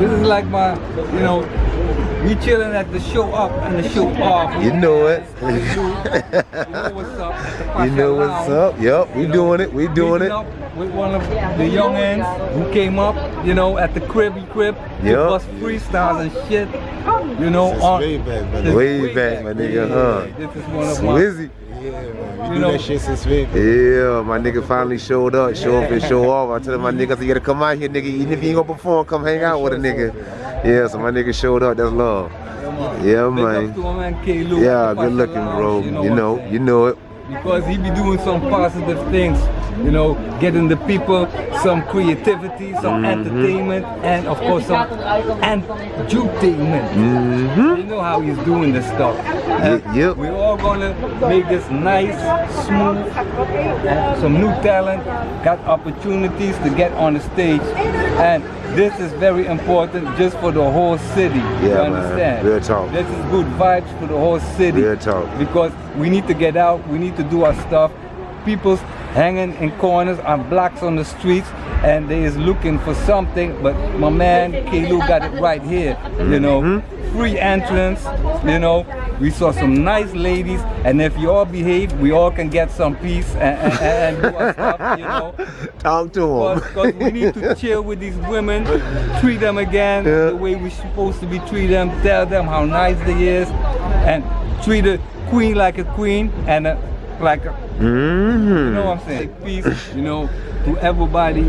This is like my, you know, we chilling at the show up and the show off. You know it. you know what's up. You know what's up. Yep, we You know, doing it. We doing it. up with one of the young ends who came up, you know, at the cribby crib. Yep. Yep. Bust freestyles and shit. You know, Since on way back, man. since Way back, my nigga, Yeah, huh? This is one of my Swizzy. Yeah, man. We You do know- that shit since way back. Yeah, my nigga finally showed up. Show up and show off. I told my niggas, you gotta come out here, nigga. Even if you ain't gonna perform, come hang out with a nigga. Yeah, so my nigga showed up. That's love. Yeah, man. up to my man Yeah, good looking, bro. You know, you know it. Because he be doing some positive things, you know, getting the people some creativity, some Mm-hmm. entertainment, and of course some edutainment. Mm-hmm. You know how he's doing this stuff. And Yep, yep. We're all gonna make this nice, smooth, and some new talent, got opportunities to get on the stage, and this is very important just for the whole city. you Yeah, man. understand? Real talk. This is good vibes for the whole city Real talk. because we need to get out, we need to do our stuff. People's hanging in corners and blocks on the streets and they is looking for something, but my man Kelu got it right here, you know. Mm-hmm. Free entrance, you know. We saw some nice ladies, and if you all behave, we all can get some peace and, and, and do our stuff, you know. Talk to him. Because we need to chill with these women, treat them again Yeah. the way we're supposed to be treat them, tell them how nice they is, and treat a queen like a queen and a, like a, Mm-hmm. you know what I'm saying? Peace, you know, to everybody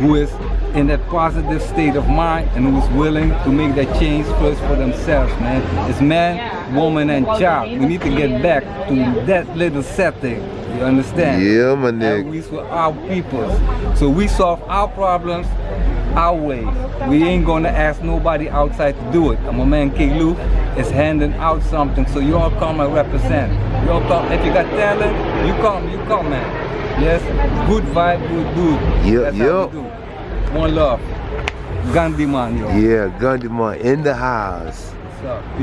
who is in that positive state of mind and who's willing to make that change first for themselves, man. It's man, woman, and child. We need to get back to that little setting. You understand? Yeah, my And nigga. we for our peoples. So we solve our problems our way. We ain't gonna ask nobody outside to do it. And my man K. Lou is handing out something. So you all come and represent. You all come. If you got talent, you come, you come, man. Yes, good vibe, good dude. Yep, That's how yep. we do. One love. Gandhi man, yo. Yeah, Gandhi man in the house. What's up?